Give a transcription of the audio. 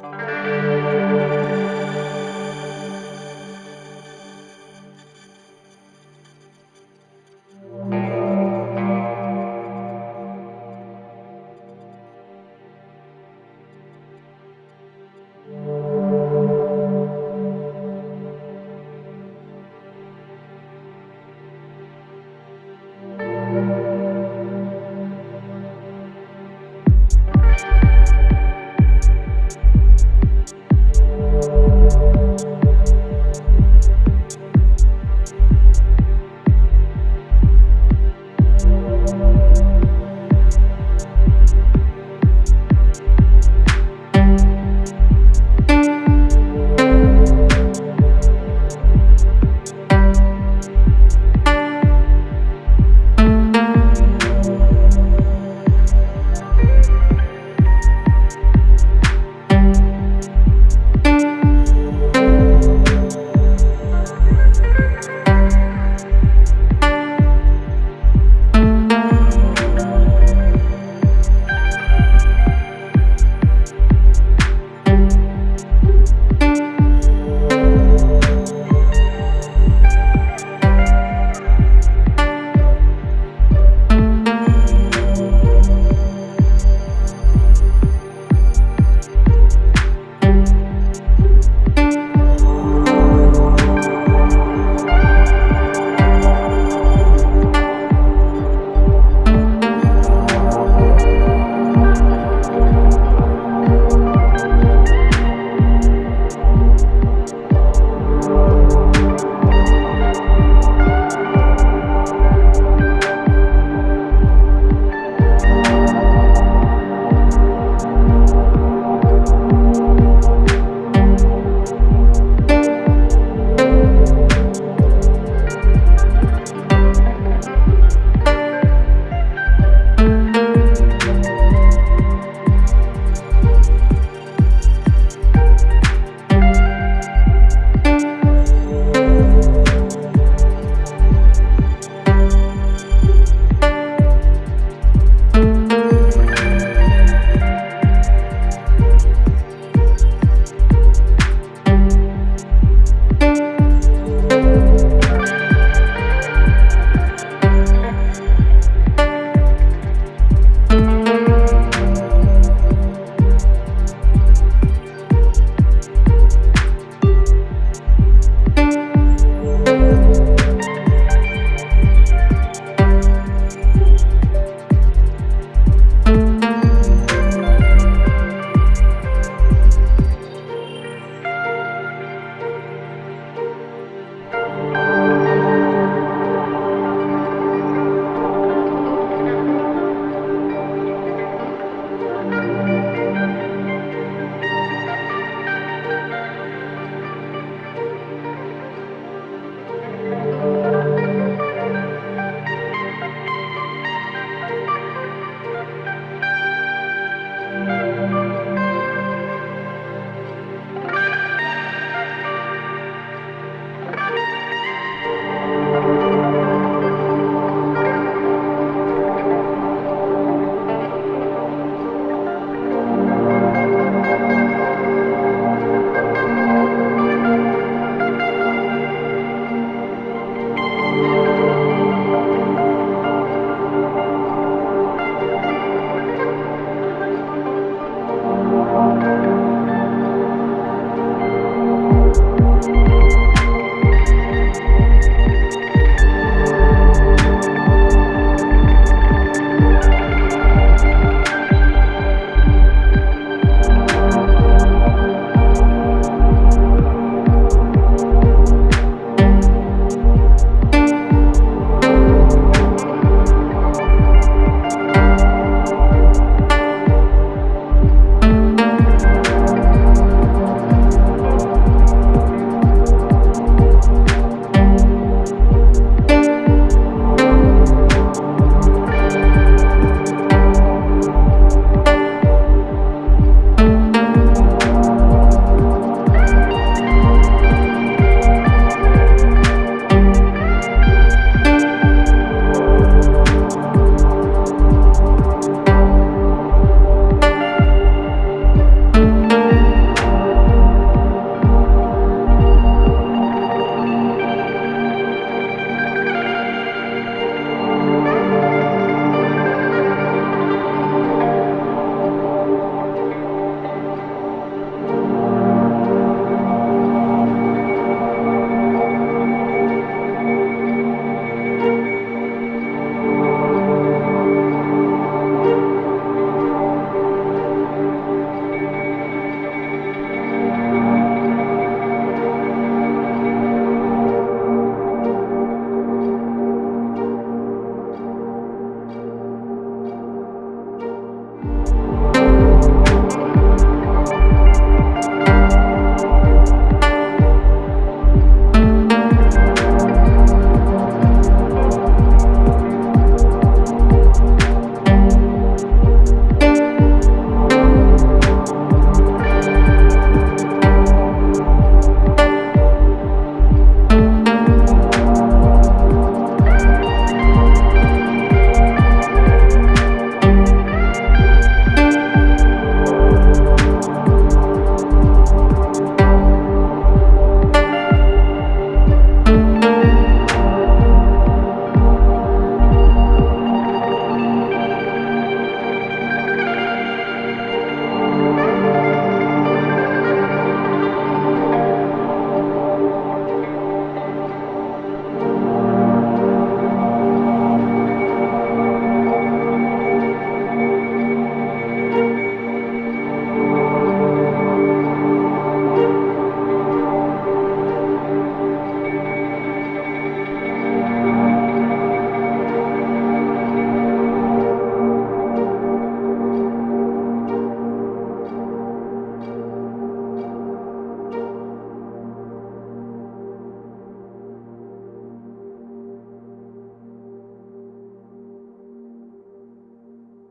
Bye.